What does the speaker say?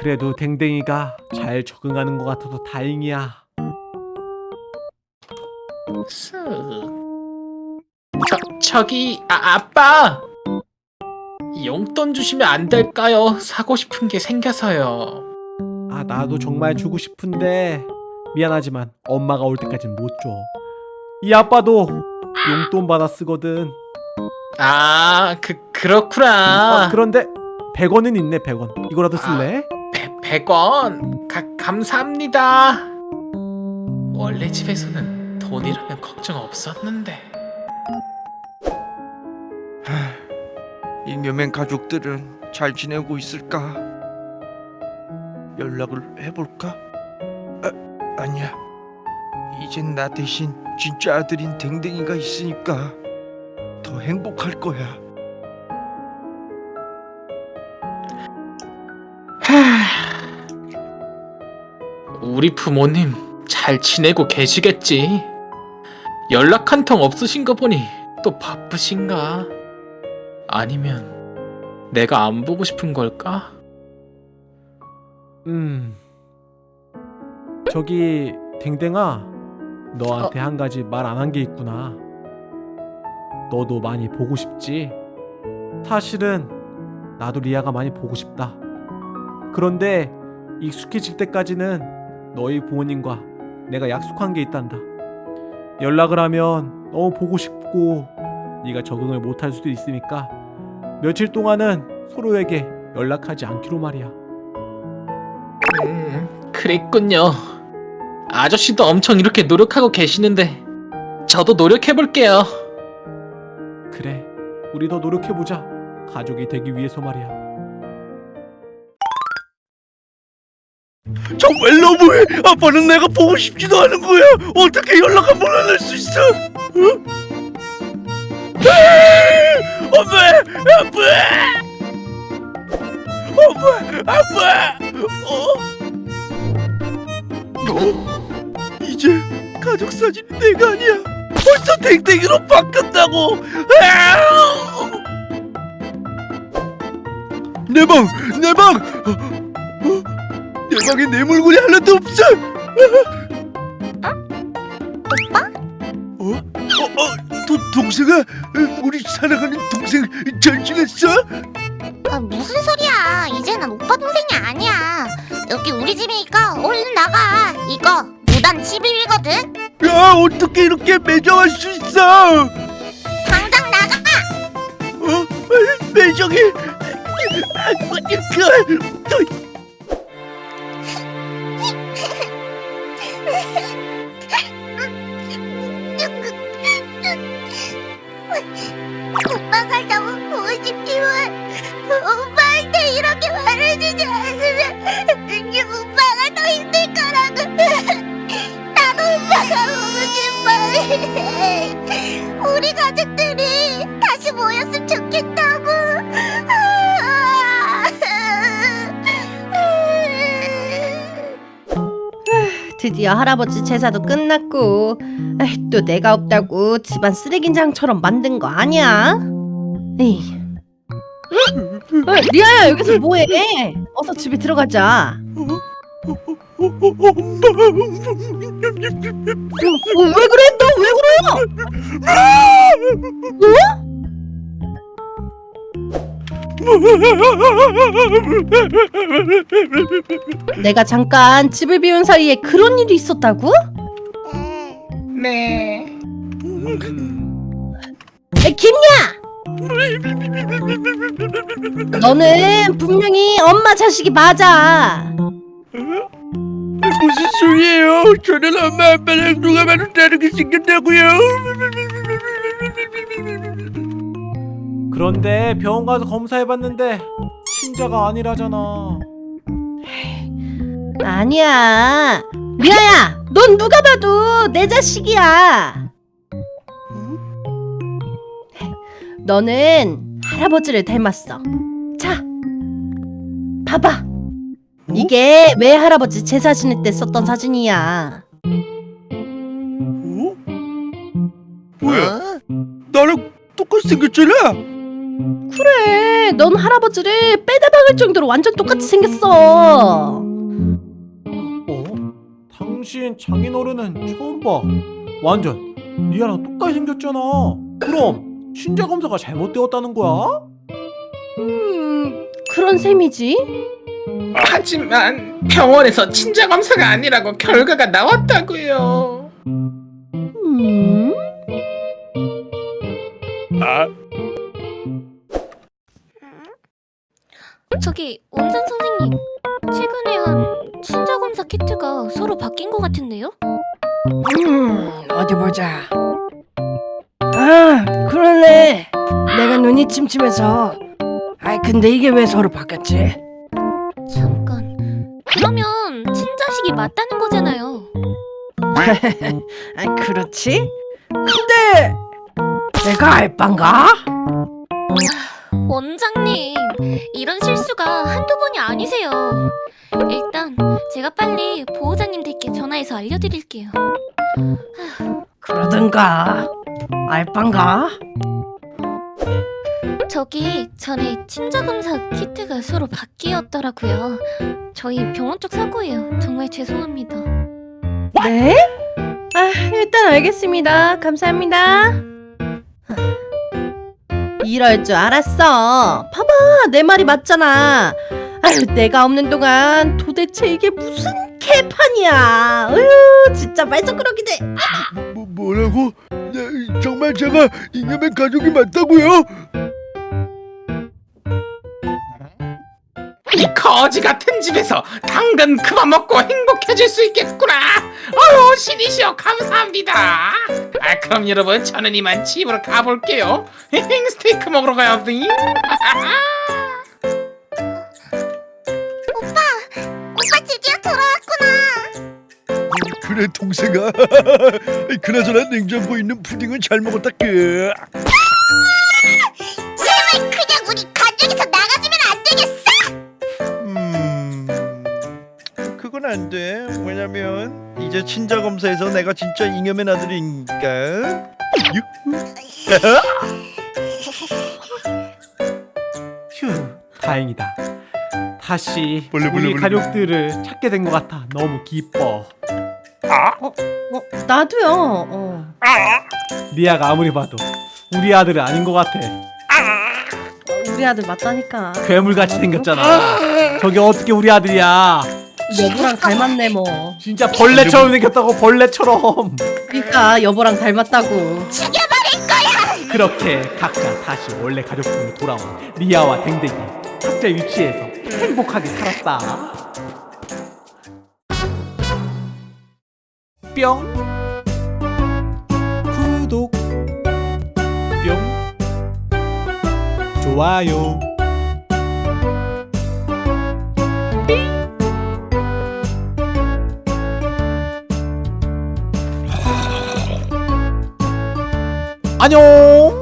그래도 댕댕이가 잘 적응하는 것 같아서 다행이야. 쓱. 저, 저기 아, 아빠 용돈 주시면 안 될까요? 사고 싶은 게 생겨서요 아 나도 정말 주고 싶은데 미안하지만 엄마가 올 때까진 못 줘. 이 아빠도 용돈 받아 쓰거든. 아 그, 그렇구나 아, 그런데 100원은 있네 100원. 이거라도 쓸래? 배, 100원 가, 감사합니다 원래 집에서는 돈이라면 걱정 없었는데 잉여맨 가족들은 잘 지내고 있을까? 연락을 해볼까? 아, 아니야. 이젠 나 대신 진짜 아들인 댕댕이가 있으니까 더 행복할 거야. 우리 부모님 잘 지내고 계시겠지? 연락 한 통 없으신 거 보니 또 바쁘신가? 아니면 내가 안 보고 싶은 걸까? 음. 저기 댕댕아 너한테 한 가지 말 안 한 게 있구나. 너도 많이 보고 싶지? 사실은 나도 리아가 많이 보고 싶다. 그런데 익숙해질 때까지는 너희 부모님과 내가 약속한 게 있단다. 연락을 하면 너무 보고 싶고 네가 적응을 못할 수도 있으니까 며칠 동안은 서로에게 연락하지 않기로 말이야. 음, 그랬군요. 아저씨도 엄청 이렇게 노력하고 계시는데 저도 노력해볼게요. 그래, 우리 더 노력해보자. 가족이 되기 위해서 말이야. 정말 너무해. 아빠는 내가 보고 싶지도 않은 거야. 어떻게 연락 한번 안 할 수 있어? 어? 아! 엄마, 아빠, 엄마, 아빠. 어? 어? 이제 가족 사진이 내가 아니야. 벌써 댕댕이로 바뀌었다고. 아! 내 방, 내 방. 내 방에 내 물건이 하나도 없어. 오빠? 어? 어? 어? 도, 동생아? 어, 우리 사랑하는 동생 잘 지냈어? 아, 무슨 소리야? 이제는 오빠 동생이 아니야. 여기 우리 집이니까 얼른 나가. 이거 무단 침입이거든. 야 어떻게 이렇게 매정할 수 있어? 당장 나가. 어? 매정이? 아, 그, 오빠가 너무 보고 싶지만 오빠한테 이렇게 말해주지 않으면 오빠가 더 힘들 거라고. 나도 오빠가 보고 싶어. 우리 가족들이 다시 모였으면 좋겠다 드디어 할아버지 제사도 끝났고 에이, 또 내가 없다고 집안 쓰레기장처럼 만든 거 아니야? 에이. 어, 리아야 여기서 뭐해? 어서 집에 들어가자. 어, 어, 왜 그래? 너 왜 그래요? 내가 잠깐 집을 비운 사이에 그런 일이 있었다고? 네. 에, 김야! 너는 분명히 엄마 자식이 맞아. 무슨 소리예요? 저는 엄마 아빠랑 누가 봐도 다르게 생겼다고요. 그런데 병원 가서 검사해봤는데 친자가 아니라잖아. 아니야. 리아야, 넌 누가 봐도 내 자식이야. 너는 할아버지를 닮았어. 자, 봐봐. 이게 왜 할아버지 제사 지낼 때 썼던 사진이야. 어? 뭐야? 나랑 똑같이 생겼잖아. 그래, 넌 할아버지를 빼다 박을 정도로 완전 똑같이 생겼어. 어? 당신 장인어른은 처음 봐. 완전 리아랑 똑같이 생겼잖아. 그럼 신자 검사가 잘못되었다는 거야? 음, 그런 셈이지. 하지만 병원에서 친자 검사가 아니라고 결과가 나왔다고요. 음, 한 친자 검사 키트가 서로 바뀐 것 같은데요? 음, 어디 보자. 아, 그러네. 내가 눈이 침침해서. 아이, 근데 이게 왜 서로 바뀌었지? 잠깐 그러면 친자식이 맞다는 거잖아요 아, 그렇지? 근데 내가 알바인가? 원장님 이런 실수가 한두 번이 아니세요 일단 제가 빨리 보호자님 댁에 전화해서 알려드릴게요 그러든가. 알바인가? 저기 전에 친자 검사 키트가 서로 바뀌었더라고요 저희 병원 쪽 사고예요 정말 죄송합니다 네? 아, 일단 알겠습니다. 감사합니다. 이럴 줄 알았어. 봐봐, 내 말이 맞잖아. 아유, 내가 없는 동안 도대체 이게 무슨 개판이야. 으유, 진짜 말썽꾸러기들. 뭐, 뭐라고? 네, 정말 제가 잉여맨 가족이 맞다고요? 이 거지 같은 집에서 당근 그만 먹고 행복해질 수 있겠구나. 아유 신이시여 감사합니다. 아 그럼 여러분 저는 이만 집으로 가볼게요. 스테이크 먹으러 가요. 오빠 드디어 돌아왔구나 그래 동생아 그나저나 냉장고에 있는 푸딩은 잘 먹었다 그 안 돼 왜냐면 이제 친자 검사에서 내가 진짜 잉여맨 아들이니까 휴, 다행이다. 다시 벌레, 벌레, 우리 벌레. 가족들을 찾게 된 것 같아. 너무 기뻐. 어, 나도요. 어. 리아가 아무리 봐도 우리 아들은 아닌 것 같아. 우리 아들 맞다니까. 괴물같이 생겼잖아. 저게 어떻게 우리 아들이야? 여보랑 닮았네 뭐. 진짜 벌레처럼 생겼다고 벌레처럼. 그러니까 여보랑 닮았다고. 죽여버릴 거야 그렇게 각자 다시 원래 가족으로 돌아온 리아와 댕댕이 각자의 위치에서 행복하게 살았다. 뿅 구독 뿅 좋아요 안녕